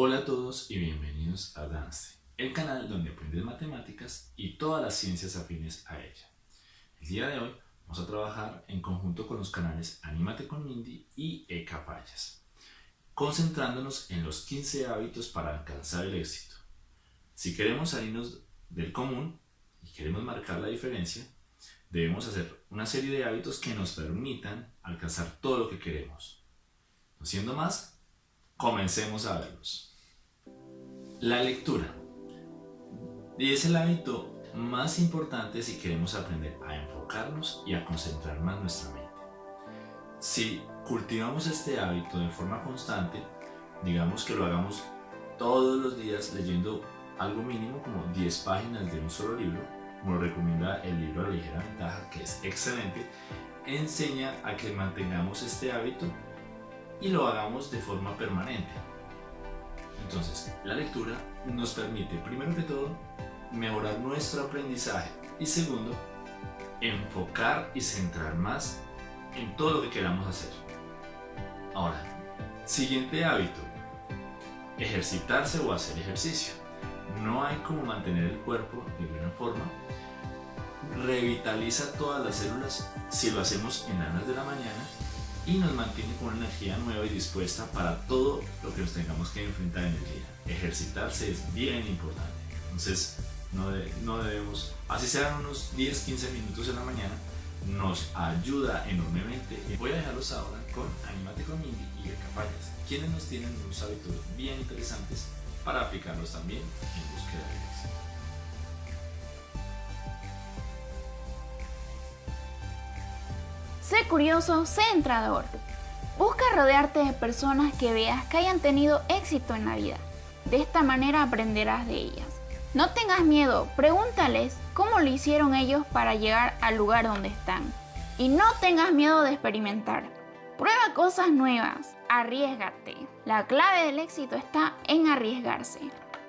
Hola a todos y bienvenidos a Dance, el canal donde aprendes matemáticas y todas las ciencias afines a ella. El día de hoy vamos a trabajar en conjunto con los canales Anímate con Mindy y Ecapayas, concentrándonos en los 15 hábitos para alcanzar el éxito. Si queremos salirnos del común y queremos marcar la diferencia, debemos hacer una serie de hábitos que nos permitan alcanzar todo lo que queremos. No siendo más, comencemos a verlos. La lectura. Y es el hábito más importante si queremos aprender a enfocarnos y a concentrar más nuestra mente. Si cultivamos este hábito de forma constante, digamos que lo hagamos todos los días leyendo algo mínimo como 10 páginas de un solo libro, como lo recomienda el libro La ligera ventaja, que es excelente, enseña a que mantengamos este hábito y lo hagamos de forma permanente. Entonces, la lectura nos permite, primero que todo, mejorar nuestro aprendizaje y segundo, enfocar y centrar más en todo lo que queramos hacer. Ahora, siguiente hábito, ejercitarse o hacer ejercicio. No hay como mantener el cuerpo de buena forma. Revitaliza todas las células si lo hacemos en de la mañana y nos mantiene con una energía nueva y dispuesta para todo lo que nos tengamos que enfrentar en el día. Ejercitarse es bien importante, entonces no, debemos, así sean unos 10-15 minutos en la mañana, nos ayuda enormemente. Voy a dejarlos ahora con Animate con Mindy y Capayas, quienes nos tienen unos hábitos bien interesantes para aplicarlos también en búsqueda de éxito. Sé curioso, sé entrador. Busca rodearte de personas que veas que hayan tenido éxito en la vida. De esta manera aprenderás de ellas. No tengas miedo, pregúntales cómo lo hicieron ellos para llegar al lugar donde están. Y no tengas miedo de experimentar. Prueba cosas nuevas, arriesgate. La clave del éxito está en arriesgarse.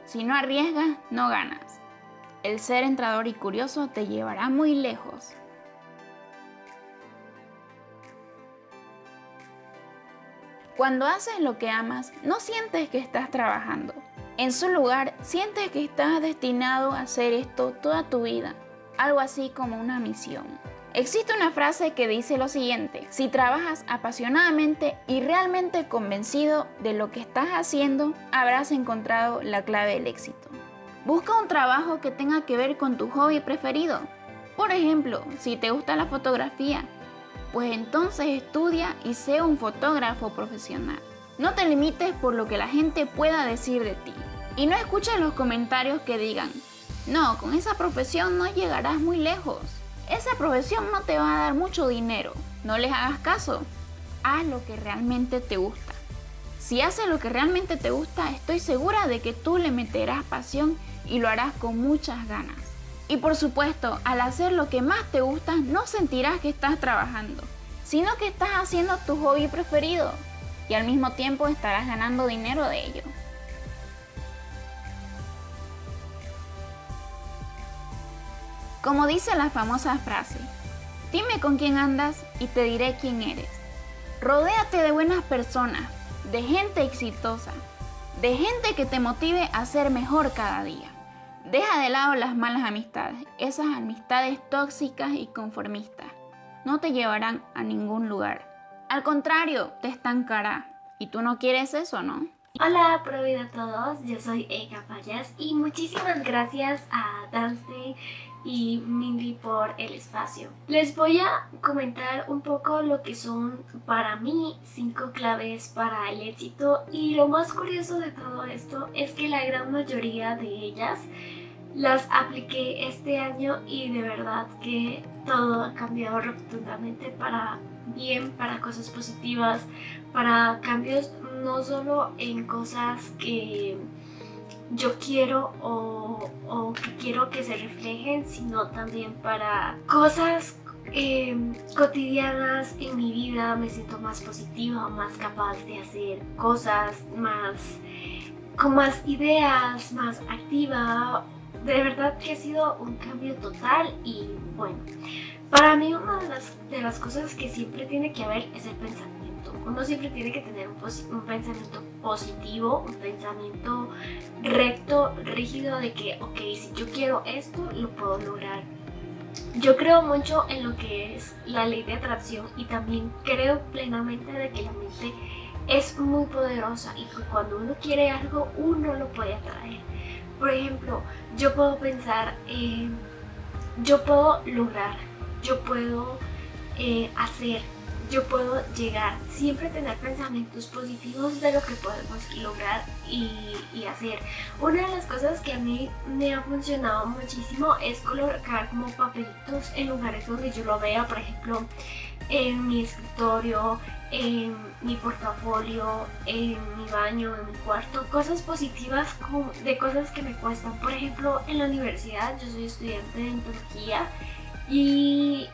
Si no arriesgas, no ganas. El ser entrador y curioso te llevará muy lejos. Cuando haces lo que amas, no sientes que estás trabajando. En su lugar, sientes que estás destinado a hacer esto toda tu vida. Algo así como una misión. Existe una frase que dice lo siguiente, si trabajas apasionadamente y realmente convencido de lo que estás haciendo, habrás encontrado la clave del éxito. Busca un trabajo que tenga que ver con tu hobby preferido. Por ejemplo, si te gusta la fotografía, pues entonces estudia y sé un fotógrafo profesional. No te limites por lo que la gente pueda decir de ti. Y no escuches los comentarios que digan, no, con esa profesión no llegarás muy lejos. Esa profesión no te va a dar mucho dinero. No les hagas caso. Haz lo que realmente te gusta. Si haces lo que realmente te gusta, estoy segura de que tú le meterás pasión y lo harás con muchas ganas. Y por supuesto, al hacer lo que más te gusta, no sentirás que estás trabajando, sino que estás haciendo tu hobby preferido y al mismo tiempo estarás ganando dinero de ello. Como dice la famosa frase, dime con quién andas y te diré quién eres. Rodéate de buenas personas, de gente exitosa, de gente que te motive a ser mejor cada día. Deja de lado las malas amistades, esas amistades tóxicas y conformistas. No te llevarán a ningún lugar. Al contrario, te estancará. ¿Y tú no quieres eso, no? Hola, pro vida a todos, yo soy Ega Payas y muchísimas gracias a Dance y Mindy por el espacio. Les voy a comentar un poco lo que son para mí cinco claves para el éxito y lo más curioso de todo esto es que la gran mayoría de ellas las apliqué este año y de verdad que todo ha cambiado rotundamente para bien, para cosas positivas, para cambios no solo en cosas que yo quiero o, que quiero que se reflejen, sino también para cosas eh, cotidianas en mi vida. Me siento más positiva, más capaz de hacer cosas, más con más ideas, más activa de verdad que ha sido un cambio total y bueno, para mí una de las, de las cosas que siempre tiene que haber es el pensamiento Uno siempre tiene que tener un, un, pensamiento positivo, un pensamiento recto, rígido de que, ok, si yo quiero esto, lo puedo lograr. Yo creo mucho en lo que es la ley de atracción y también creo plenamente de que la mente es muy poderosa y que cuando uno quiere algo, uno lo puede atraer. Por ejemplo, yo puedo pensar, eh, yo puedo lograr, yo puedo eh, hacer, yo puedo llegar, siempre tener pensamientos positivos de lo que podemos lograr y, hacer. Una de las cosas que a mí me ha funcionado muchísimo es colocar como papelitos en lugares donde yo lo vea, por ejemplo, en mi escritorio, en mi portafolio, en mi baño, en mi cuarto, cosas positivas de cosas que me cuestan. Por ejemplo, en la universidad, yo soy estudiante de ontología y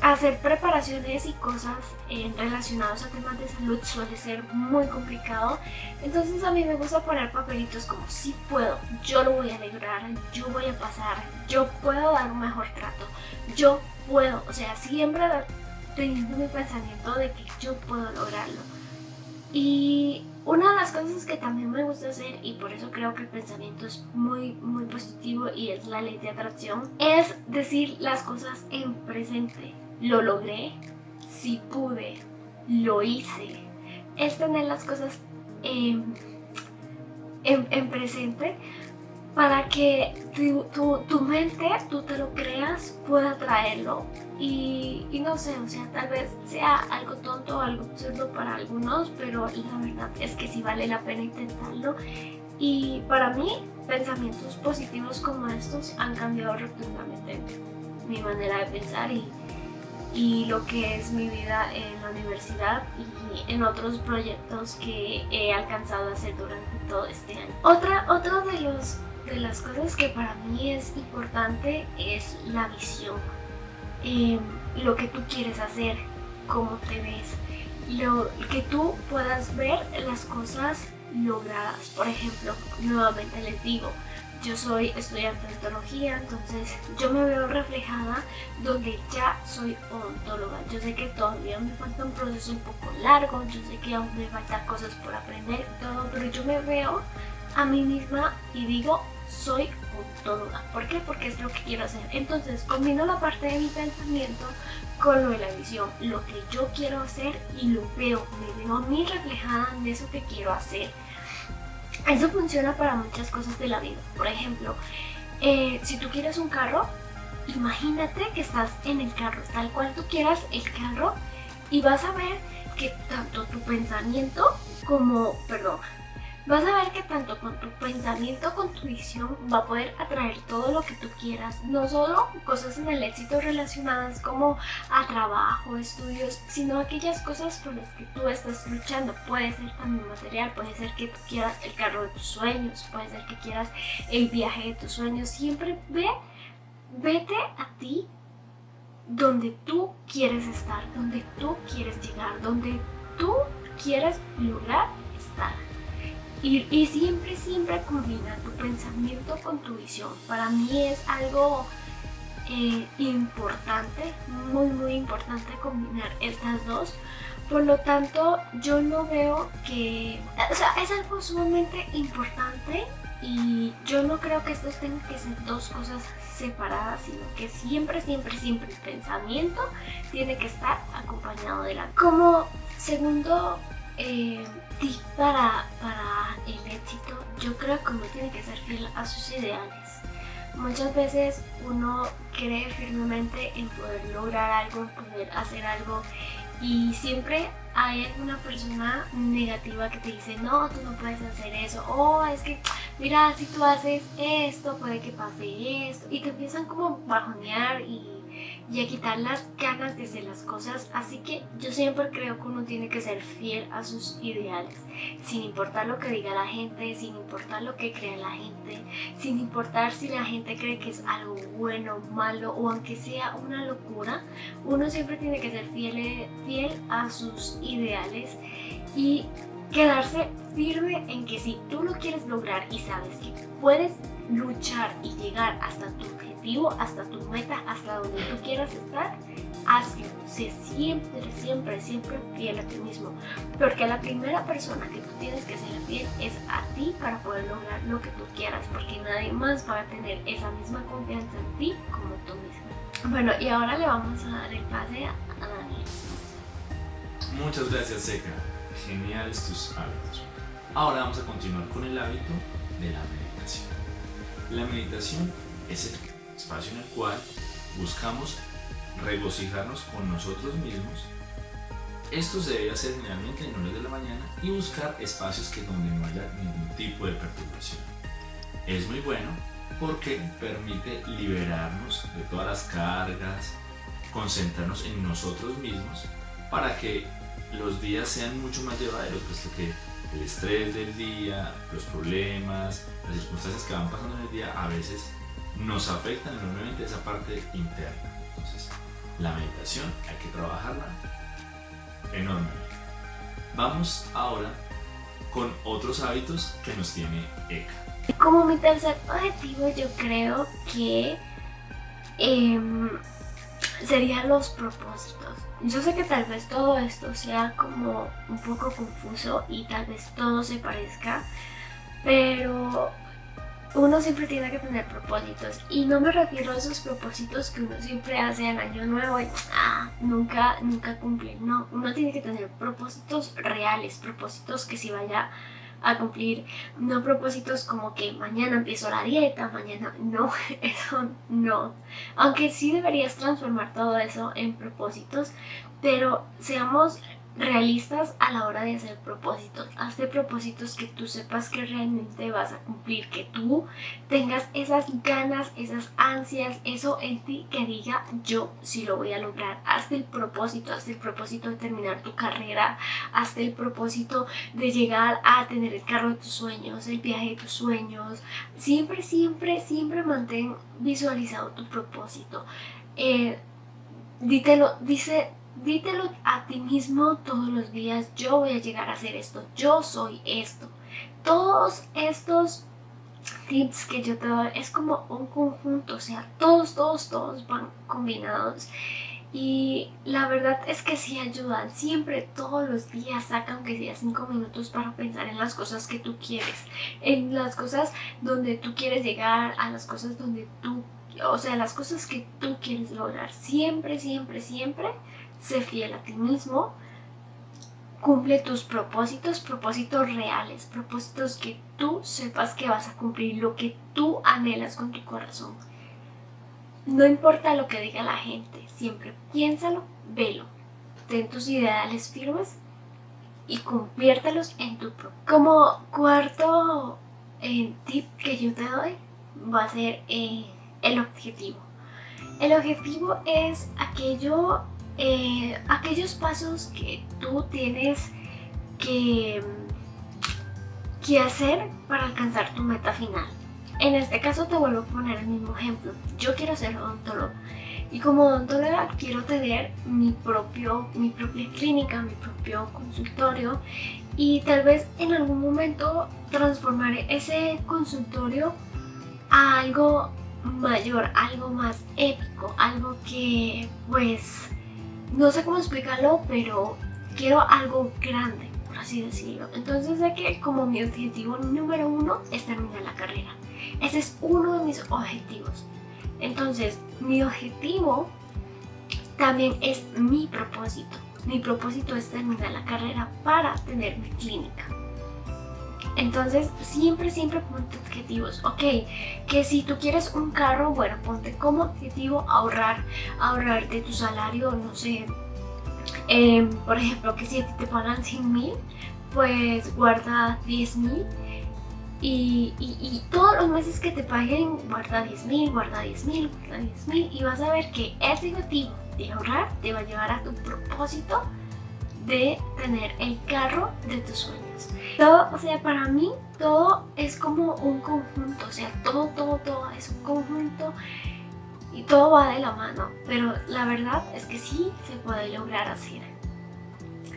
hacer preparaciones y cosas eh, relacionadas a temas de salud suele ser muy complicado. Entonces a mí me gusta poner papelitos como si puedo, yo lo voy a lograr, yo voy a pasar, yo puedo dar un mejor trato, yo puedo, o sea, siempre teniendo mi pensamiento de que yo puedo lograrlo. Y una de las cosas que también me gusta hacer, y por eso creo que el pensamiento es muy, muy positivo y es la ley de atracción, es decir las cosas en presente. Lo logré, si pude, lo hice. Es tener las cosas en, en, presente para que tu, tu, tu, mente, tú te lo creas, pueda traerlo y, no sé, o sea, tal vez sea algo tonto o algo absurdo para algunos, pero la verdad es que sí vale la pena intentarlo. Y para mí, pensamientos positivos como estos han cambiado rotundamente mi manera de pensar y, y lo que es mi vida en la universidad y en otros proyectos que he alcanzado a hacer durante todo este año. Otra, otra de, los, de las cosas que para mí es importante es la visión Em, lo que tú quieres hacer, cómo te ves, lo que tú puedas ver las cosas logradas. Por ejemplo, nuevamente les digo, yo soy estudiante de ontología, entonces yo me veo reflejada donde ya soy odontóloga. Yo sé que todavía me falta un proceso un poco largo, yo sé que aún me faltan cosas por aprender todo, pero yo me veo a mí misma y digo, soy odontóloga. ¿Por qué? Porque es lo que quiero hacer. Entonces combino la parte de mi pensamiento con lo de la visión, lo que yo quiero hacer y lo veo, me veo a reflejada en eso que quiero hacer. Eso funciona para muchas cosas de la vida. Por ejemplo, eh, si tú quieres un carro, imagínate que estás en el carro, tal cual tú quieras el carro y vas a ver que tanto tu pensamiento como, perdón, Vas a ver que tanto con tu pensamiento, con tu visión, va a poder atraer todo lo que tú quieras. No solo cosas en el éxito relacionadas como a trabajo, estudios, sino aquellas cosas por las que tú estás luchando. Puede ser también material, puede ser que tú quieras el carro de tus sueños, puede ser que quieras el viaje de tus sueños. Siempre ve, vete a ti donde tú quieres estar, donde tú quieres llegar, donde tú quieres lograr estar. Y, siempre, siempre combina tu pensamiento con tu visión. Para mí es algo eh, importante, muy muy importante combinar estas dos. Por lo tanto, yo no veo que... O sea, es algo sumamente importante y yo no creo que estos tengan que ser dos cosas separadas, sino que siempre, siempre, siempre el pensamiento tiene que estar acompañado de la... Como segundo eh, para, para el éxito, yo creo que uno tiene que ser fiel a sus ideales. Muchas veces uno cree firmemente en poder lograr algo, en poder hacer algo y siempre hay alguna persona negativa que te dice no, tú no puedes hacer eso o es que mira, si tú haces esto puede que pase esto y te empiezan como bajonear y y a quitar las ganas de hacer las cosas. Así que yo siempre creo que uno tiene que ser fiel a sus ideales, sin importar lo que diga la gente, sin importar lo que crea la gente, sin importar si la gente cree que es algo bueno, malo o aunque sea una locura, uno siempre tiene que ser fiel, fiel a sus ideales y quedarse firme en que si tú lo quieres lograr y sabes que puedes luchar y llegar hasta tu objetivo, hasta tu meta, hasta donde tú quieras estar, hazlo sé siempre, siempre, siempre fiel a ti mismo. Porque la primera persona que tú tienes que ser fiel es a ti para poder lograr lo que tú quieras. Porque nadie más va a tener esa misma confianza en ti como tú mismo. Bueno, y ahora le vamos a dar el pase a Daniel. Muchas gracias, Seca. Geniales tus hábitos. Ahora vamos a continuar con el hábito de la meditación. La meditación es el espacio en el cual buscamos regocijarnos con nosotros mismos. Esto se debe hacer generalmente en horas de la mañana y buscar espacios que donde no haya ningún tipo de perturbación. Es muy bueno porque permite liberarnos de todas las cargas, concentrarnos en nosotros mismos para que los días sean mucho más llevaderos, puesto que el estrés del día, los problemas, las circunstancias que van pasando en el día a veces nos afectan enormemente esa parte interna. Entonces, la meditación hay que trabajarla enormemente. Vamos ahora con otros hábitos que nos tiene Eka. Como mi tercer objetivo yo creo que em, serían los propósitos. Yo sé que tal vez todo esto sea como un poco confuso y tal vez todo se parezca, pero uno siempre tiene que tener propósitos y no me refiero a esos propósitos que uno siempre hace al año nuevo y ah, nunca, nunca cumple. No, uno tiene que tener propósitos reales, propósitos que si vaya a cumplir, no propósitos como que mañana empiezo la dieta, mañana no, eso no. Aunque sí deberías transformar todo eso en propósitos, pero seamos realistas a la hora de hacer propósitos. Hazte propósitos que tú sepas que realmente vas a cumplir, que tú tengas esas ganas, esas ansias, eso en ti que diga yo sí lo voy a lograr. Hazte el propósito, hazte el propósito de terminar tu carrera, hazte el propósito de llegar a tener el carro de tus sueños, el viaje de tus sueños. Siempre, siempre, siempre mantén visualizado tu propósito. Eh, dítelo, dice Dítelo a ti mismo todos los días, yo voy a llegar a hacer esto, yo soy esto. Todos estos tips que yo te doy es como un conjunto, o sea, todos, todos, todos van combinados. Y la verdad es que sí ayudan, siempre, todos los días, saca aunque sea 5 minutos para pensar en las cosas que tú quieres, en las cosas donde tú quieres llegar, a las cosas donde tú, o sea, las cosas que tú quieres lograr. Siempre, siempre, siempre sé fiel a ti mismo, cumple tus propósitos, propósitos reales, propósitos que tú sepas que vas a cumplir, lo que tú anhelas con tu corazón. No importa lo que diga la gente, siempre piénsalo, velo, ten tus ideales firmes y conviértelos en tu propio. Como cuarto eh, tip que yo te doy va a ser eh, el objetivo. El objetivo es aquello eh, aquellos pasos que tú tienes que, que hacer para alcanzar tu meta final. En este caso te vuelvo a poner el mismo ejemplo. Yo quiero ser odontólogo y como odontóloga quiero tener mi, propio, mi propia clínica, mi propio consultorio y tal vez en algún momento transformar ese consultorio a algo mayor, algo más épico, algo que pues no sé cómo explicarlo, pero quiero algo grande, por así decirlo. Entonces sé que como mi objetivo número uno es terminar la carrera. Ese es uno de mis objetivos. Entonces, mi objetivo también es mi propósito. Mi propósito es terminar la carrera para tener mi clínica. Entonces, siempre, siempre ponte objetivos. Ok, que si tú quieres un carro, bueno, ponte como objetivo ahorrar, ahorrar de tu salario, no sé. Em, por ejemplo, que si te pagan 100 mil, pues guarda 10 mil. Y, y, todos los meses que te paguen, guarda 10 mil, guarda 10 mil, guarda 10 mil. Y vas a ver que ese objetivo de ahorrar te va a llevar a tu propósito de tener el carro de tus sueños. Todo, o sea, para mí todo es como un conjunto, o sea, todo, todo, todo es un conjunto y todo va de la mano, pero la verdad es que sí se puede lograr hacer.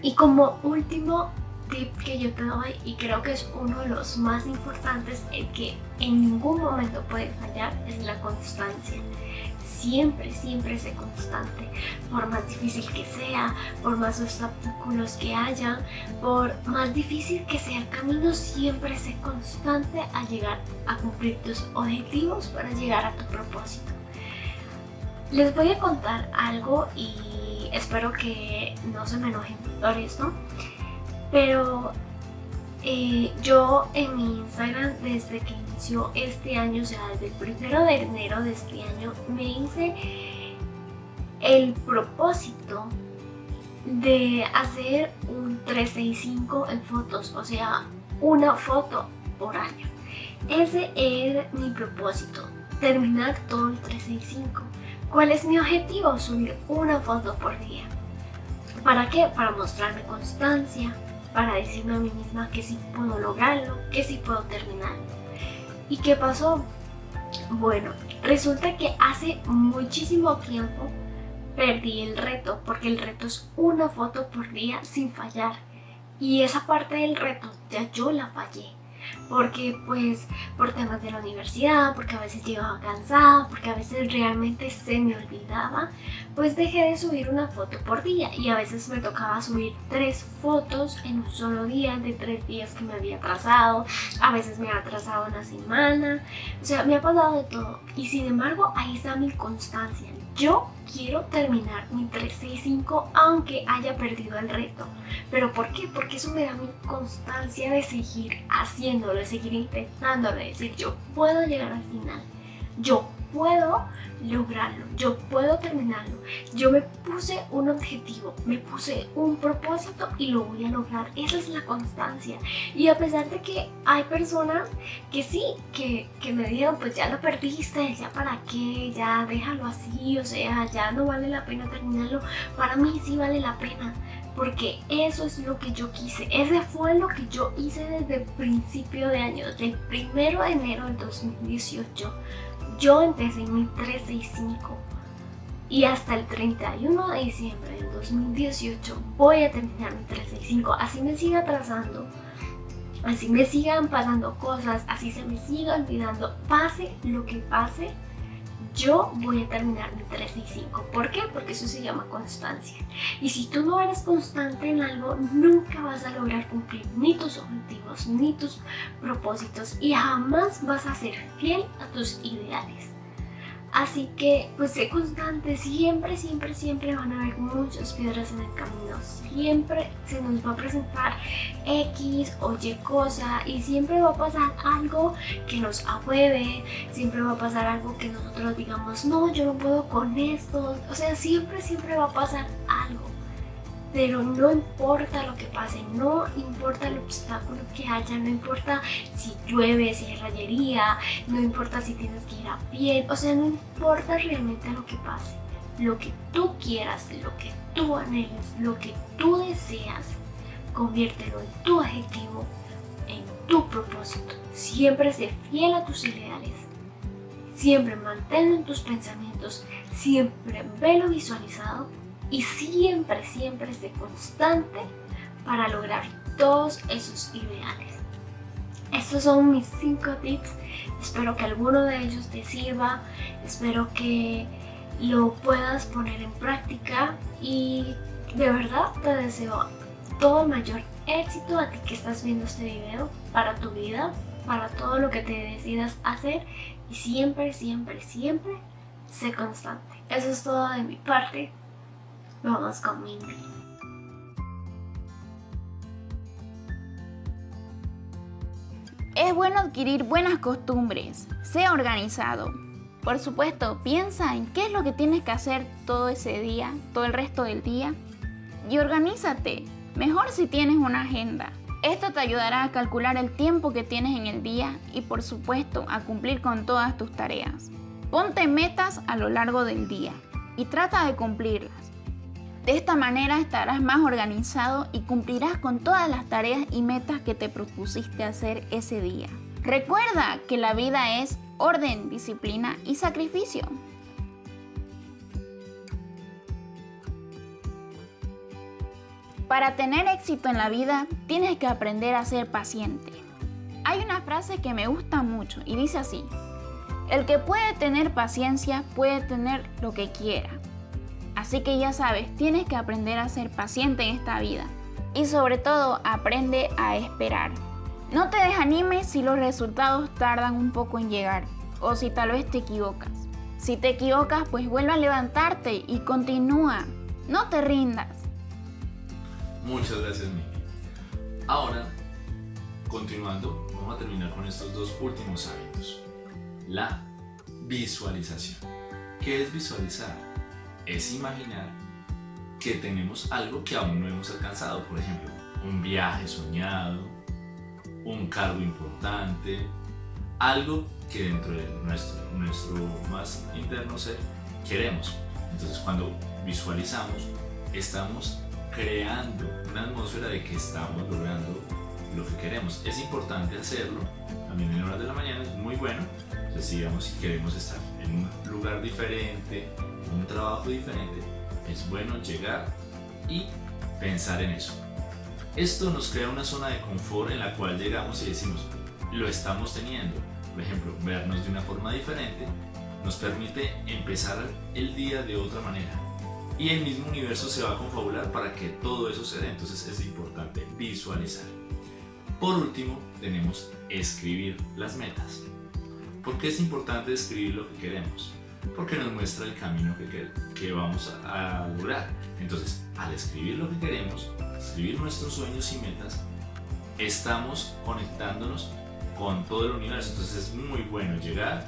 Y como último tip que yo te doy y creo que es uno de los más importantes, el que en ningún momento puede fallar, es la constancia. Siempre, siempre sé constante, por más difícil que sea, por más obstáculos que haya, por más difícil que sea el camino, siempre sé constante a llegar a cumplir tus objetivos para llegar a tu propósito. Les voy a contar algo y espero que no se me enojen por esto, pero eh, yo en mi Instagram desde que inició este año, sea desde el primero de enero de este año, me hice el propósito de hacer un 365 en fotos, o sea, una foto por año. Ese es mi propósito, terminar todo el 365. ¿Cuál es mi objetivo? Subir una foto por día. ¿Para qué? Para mostrarme constancia, para decirme a mí misma que sí puedo lograrlo, que sí puedo terminarlo. ¿Y qué pasó? Bueno, resulta que hace muchísimo tiempo perdí el reto, porque el reto es una foto por día sin fallar. Y esa parte del reto ya yo la fallé porque pues por temas de la universidad, porque a veces llegaba cansada, porque a veces realmente se me olvidaba, pues dejé de subir una foto por día. Y a veces me tocaba subir tres fotos en un solo día de tres días que me había atrasado, a veces me ha atrasado una semana, o sea, me ha pasado de todo. Y sin embargo ahí está mi constancia, yo quiero terminar mi 365 aunque haya perdido el reto. ¿Pero por qué? Porque eso me da mi constancia de seguir haciéndolo, de seguir intentándolo, de decir yo puedo llegar al final. Yo puedo lograrlo, yo puedo terminarlo. Yo me puse un objetivo, me puse un propósito y lo voy a lograr. Esa es la constancia. Y a pesar de que hay personas que sí, que, que me dijeron, pues ya lo perdiste, ya para qué, ya déjalo así, o sea, ya no vale la pena terminarlo. Para mí sí vale la pena porque eso es lo que yo quise. Ese fue lo que yo hice desde el principio de año, desde el primero de enero del 2018 yo empecé mi 365 y hasta el 31 de diciembre del 2018 voy a terminar mi 365. Así me siga atrasando, así me sigan pasando cosas, así se me siga olvidando, pase lo que pase, yo voy a terminar mi 365. ¿Por qué? Porque eso se llama constancia. Y si tú no eres constante en algo, nunca vas a lograr cumplir ni tus objetivos, ni tus propósitos y jamás vas a ser fiel a tus ideales. Así que pues sé constante, siempre, siempre, siempre van a haber muchas piedras en el camino, siempre se nos va a presentar X o Y cosa y siempre va a pasar algo que nos ahueve, siempre va a pasar algo que nosotros digamos, no, yo no puedo con esto, o sea, siempre, siempre va a pasar algo pero no importa lo que pase, no importa el obstáculo que haya, no importa si llueve, si hay rayería, no importa si tienes que ir a pie, o sea, no importa realmente lo que pase. Lo que tú quieras, lo que tú anheles, lo que tú deseas, conviértelo en tu objetivo, en tu propósito. Siempre sé fiel a tus ideales, siempre manténlo en tus pensamientos, siempre velo visualizado y siempre, siempre esté constante para lograr todos esos ideales. Estos son mis 5 tips, espero que alguno de ellos te sirva, espero que lo puedas poner en práctica y de verdad te deseo todo el mayor éxito a ti que estás viendo este video para tu vida, para todo lo que te decidas hacer y siempre, siempre, siempre sé constante. Eso es todo de mi parte. Vamos con. Es bueno adquirir buenas costumbres. Sé organizado. Por supuesto, piensa en qué es lo que tienes que hacer todo ese día, todo el resto del día. Y organízate. Mejor si tienes una agenda. Esto te ayudará a calcular el tiempo que tienes en el día y por supuesto a cumplir con todas tus tareas. Ponte metas a lo largo del día y trata de cumplirlas. De esta manera estarás más organizado y cumplirás con todas las tareas y metas que te propusiste hacer ese día. Recuerda que la vida es orden, disciplina y sacrificio. Para tener éxito en la vida, tienes que aprender a ser paciente. Hay una frase que me gusta mucho y dice así, el que puede tener paciencia puede tener lo que quiera. Así que ya sabes, tienes que aprender a ser paciente en esta vida. Y sobre todo, aprende a esperar. No te desanimes si los resultados tardan un poco en llegar o si tal vez te equivocas. Si te equivocas, pues vuelve a levantarte y continúa. No te rindas. Muchas gracias, Miki. Ahora, continuando, vamos a terminar con estos dos últimos hábitos la visualización. ¿Qué es visualizar? Es imaginar que tenemos algo que aún no hemos alcanzado, por ejemplo, un viaje soñado, un cargo importante, algo que dentro de nuestro, nuestro más interno ser queremos. Entonces cuando visualizamos, estamos creando una atmósfera de que estamos logrando lo que queremos. Es importante hacerlo, también en horas de la mañana es muy bueno, digamos, si queremos estar en un lugar diferente, trabajo diferente, es bueno llegar y pensar en eso. Esto nos crea una zona de confort en la cual llegamos y decimos, lo estamos teniendo. Por ejemplo, vernos de una forma diferente nos permite empezar el día de otra manera. Y el mismo universo se va a confabular para que todo eso se dé. Entonces es importante visualizar. Por último, tenemos escribir las metas. ¿Por qué es importante escribir lo que queremos? Porque nos muestra el camino que, que vamos a, lograr. Entonces, al escribir lo que queremos, escribir nuestros sueños y metas, estamos conectándonos con todo el universo. Entonces es muy bueno llegar,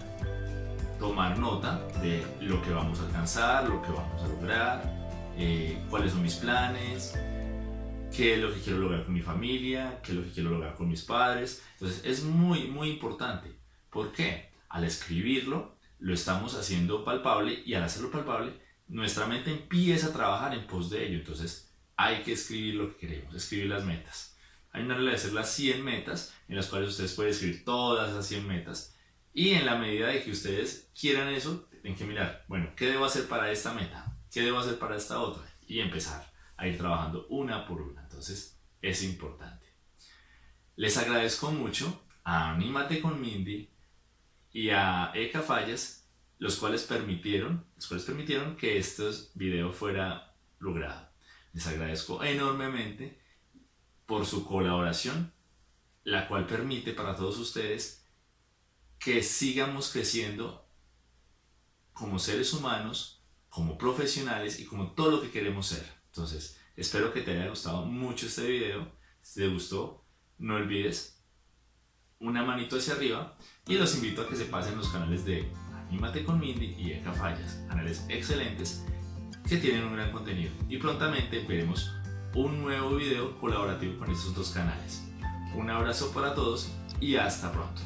tomar nota de lo que vamos a alcanzar, lo que vamos a lograr, eh, cuáles son mis planes, qué es lo que quiero lograr con mi familia, qué es lo que quiero lograr con mis padres. Entonces es muy, muy importante. ¿Por qué? al escribirlo, lo estamos haciendo palpable y al hacerlo palpable, nuestra mente empieza a trabajar en pos de ello. Entonces, hay que escribir lo que queremos, escribir las metas. Hay una regla de hacer las 100 metas, en las cuales ustedes pueden escribir todas esas 100 metas. Y en la medida de que ustedes quieran eso, tienen que mirar, bueno, ¿qué debo hacer para esta meta? ¿Qué debo hacer para esta otra? Y empezar a ir trabajando una por una. Entonces, es importante. Les agradezco mucho. Anímate con Mindy y a Eka Fallas, los cuales permitieron, los cuales permitieron que este video fuera logrado. Les agradezco enormemente por su colaboración, la cual permite para todos ustedes que sigamos creciendo como seres humanos, como profesionales y como todo lo que queremos ser. Entonces, espero que te haya gustado mucho este video. Si te gustó, no olvides una manito hacia arriba y los invito a que se pasen los canales de Anímate con Mindy y Eka Fallas, canales excelentes que tienen un gran contenido y prontamente veremos un nuevo video colaborativo con estos dos canales. Un abrazo para todos y hasta pronto.